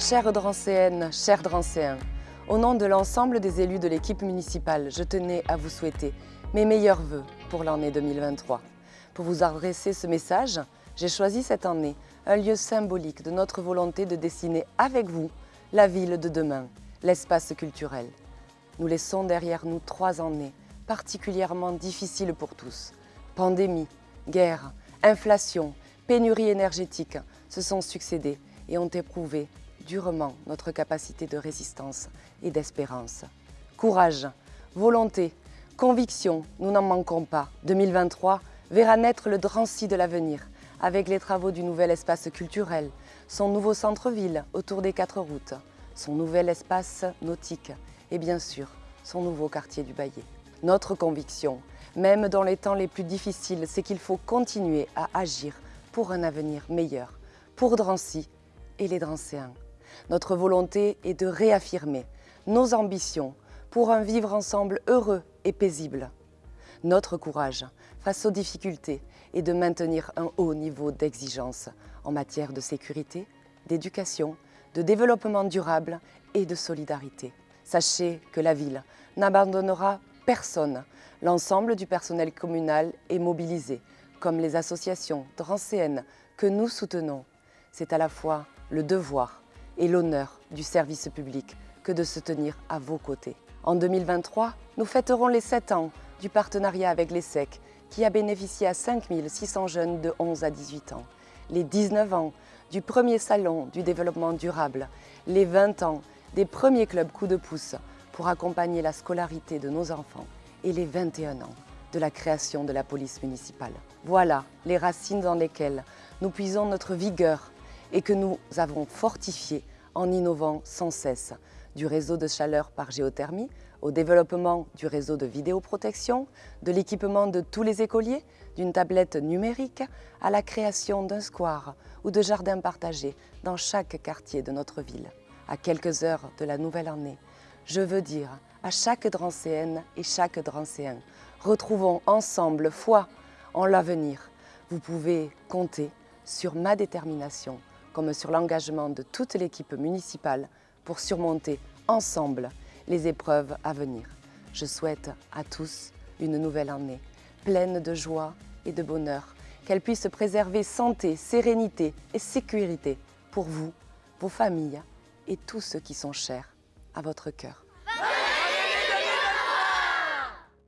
Chères Drancéennes, chers Drancéens, au nom de l'ensemble des élus de l'équipe municipale, je tenais à vous souhaiter mes meilleurs vœux pour l'année 2023. Pour vous adresser ce message, j'ai choisi cette année un lieu symbolique de notre volonté de dessiner avec vous la ville de demain, l'espace culturel. Nous laissons derrière nous trois années particulièrement difficiles pour tous. Pandémie, guerre, inflation, pénurie énergétique se sont succédés et ont éprouvé durement notre capacité de résistance et d'espérance. Courage, volonté, conviction, nous n'en manquons pas. 2023 verra naître le Drancy de l'avenir, avec les travaux du nouvel espace culturel, son nouveau centre-ville autour des quatre routes, son nouvel espace nautique et bien sûr son nouveau quartier du Bayet. Notre conviction, même dans les temps les plus difficiles, c'est qu'il faut continuer à agir pour un avenir meilleur, pour Drancy et les Drancéens. Notre volonté est de réaffirmer nos ambitions pour un vivre ensemble heureux et paisible. Notre courage face aux difficultés est de maintenir un haut niveau d'exigence en matière de sécurité, d'éducation, de développement durable et de solidarité. Sachez que la ville n'abandonnera personne. L'ensemble du personnel communal est mobilisé, comme les associations drancéennes que nous soutenons. C'est à la fois le devoir et l'honneur du service public que de se tenir à vos côtés. En 2023, nous fêterons les 7 ans du partenariat avec l'ESSEC qui a bénéficié à 5600 jeunes de 11 à 18 ans, les 19 ans du premier salon du développement durable, les 20 ans des premiers clubs coup de pouce pour accompagner la scolarité de nos enfants et les 21 ans de la création de la police municipale. Voilà les racines dans lesquelles nous puisons notre vigueur et que nous avons fortifié en innovant sans cesse, du réseau de chaleur par géothermie au développement du réseau de vidéoprotection, de l'équipement de tous les écoliers, d'une tablette numérique à la création d'un square ou de jardins partagés dans chaque quartier de notre ville. À quelques heures de la nouvelle année, je veux dire à chaque Drancéenne et chaque Drancéen, retrouvons ensemble foi en l'avenir. Vous pouvez compter sur ma détermination comme sur l'engagement de toute l'équipe municipale pour surmonter ensemble les épreuves à venir. Je souhaite à tous une nouvelle année pleine de joie et de bonheur, qu'elle puisse préserver santé, sérénité et sécurité pour vous, vos familles et tous ceux qui sont chers à votre cœur.